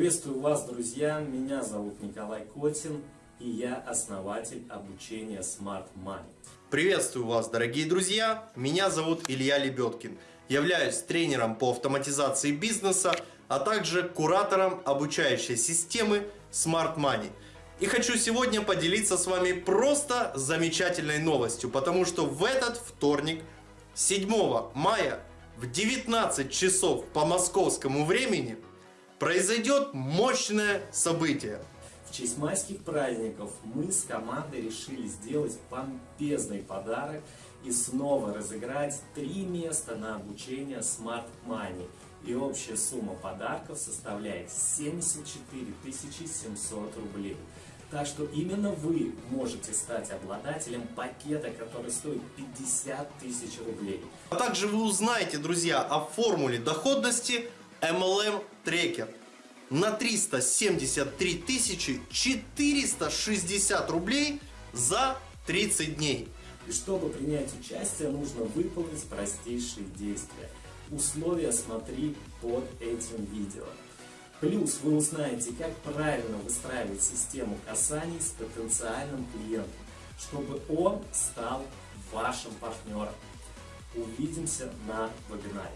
Приветствую вас, друзья! Меня зовут Николай Котин, и я основатель обучения Smart Money. Приветствую вас, дорогие друзья! Меня зовут Илья Лебедкин. Являюсь тренером по автоматизации бизнеса, а также куратором обучающей системы Smart Money. И хочу сегодня поделиться с вами просто замечательной новостью, потому что в этот вторник, 7 мая, в 19 часов по московскому времени, произойдет мощное событие. В честь майских праздников мы с командой решили сделать помпезный подарок и снова разыграть три места на обучение Smart Money. И общая сумма подарков составляет 74 700 рублей. Так что именно вы можете стать обладателем пакета, который стоит 50 тысяч рублей. А также вы узнаете, друзья, о формуле доходности MLM Tracker на 373 460 рублей за 30 дней. И чтобы принять участие, нужно выполнить простейшие действия. Условия смотри под этим видео. Плюс вы узнаете, как правильно выстраивать систему касаний с потенциальным клиентом, чтобы он стал вашим партнером. Увидимся на вебинаре.